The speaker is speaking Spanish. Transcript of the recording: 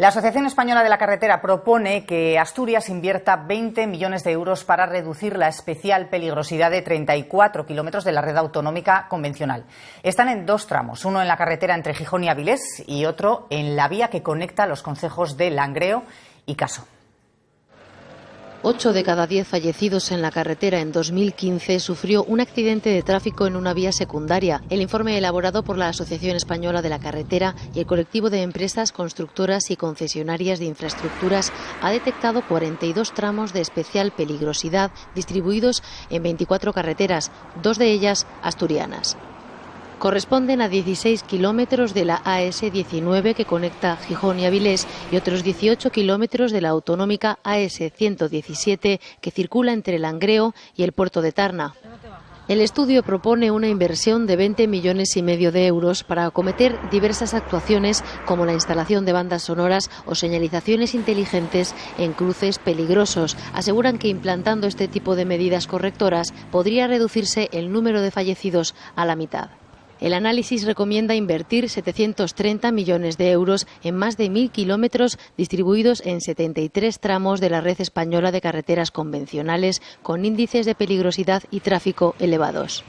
La Asociación Española de la Carretera propone que Asturias invierta 20 millones de euros para reducir la especial peligrosidad de 34 kilómetros de la red autonómica convencional. Están en dos tramos, uno en la carretera entre Gijón y Avilés y otro en la vía que conecta los concejos de Langreo y Caso. Ocho de cada diez fallecidos en la carretera en 2015 sufrió un accidente de tráfico en una vía secundaria. El informe elaborado por la Asociación Española de la Carretera y el colectivo de empresas constructoras y concesionarias de infraestructuras ha detectado 42 tramos de especial peligrosidad distribuidos en 24 carreteras, dos de ellas asturianas corresponden a 16 kilómetros de la AS-19 que conecta Gijón y Avilés y otros 18 kilómetros de la autonómica AS-117 que circula entre Langreo y el puerto de Tarna. El estudio propone una inversión de 20 millones y medio de euros para acometer diversas actuaciones como la instalación de bandas sonoras o señalizaciones inteligentes en cruces peligrosos. Aseguran que implantando este tipo de medidas correctoras podría reducirse el número de fallecidos a la mitad. El análisis recomienda invertir 730 millones de euros en más de mil kilómetros distribuidos en 73 tramos de la red española de carreteras convencionales con índices de peligrosidad y tráfico elevados.